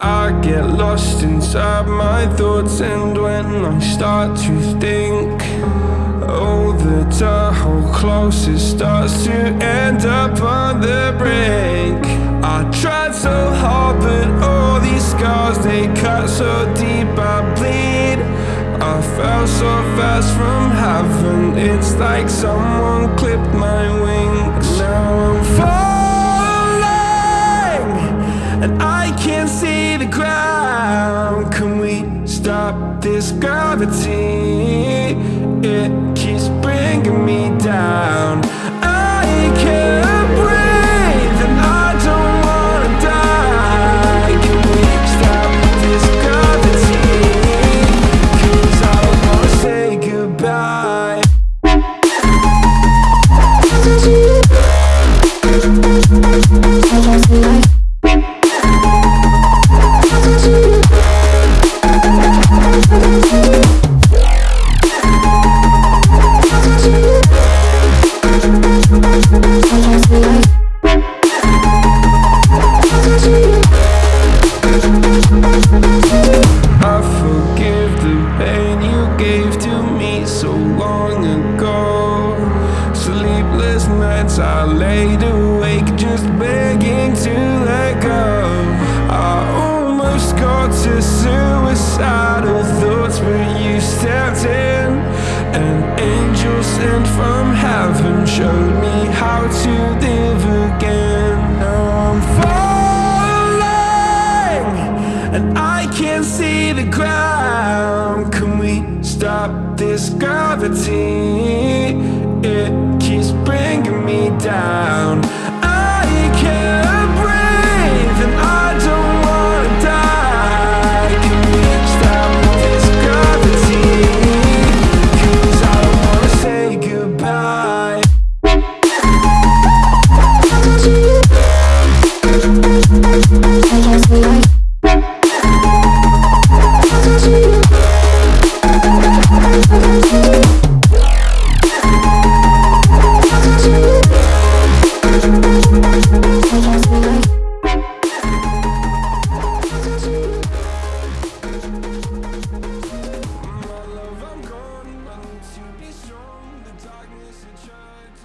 I get lost inside my thoughts And when I start to think Oh, the Tahoe closest starts to end up on the brink. I tried so hard, but all these scars They cut so deep, I bleed. I fell so fast from heaven It's like someone clipped my wings. Now I'm falling stop this gravity? It keeps bringing me down I laid awake just begging to let go I almost got to suicidal thoughts but you stepped in An angel sent from heaven showed me how to live again Now I'm falling and I can't see the ground. Can we stop this gravity? down. I can't breathe and I don't wanna die. Can we stop this gravity? Cause I don't wanna say goodbye. I guess we like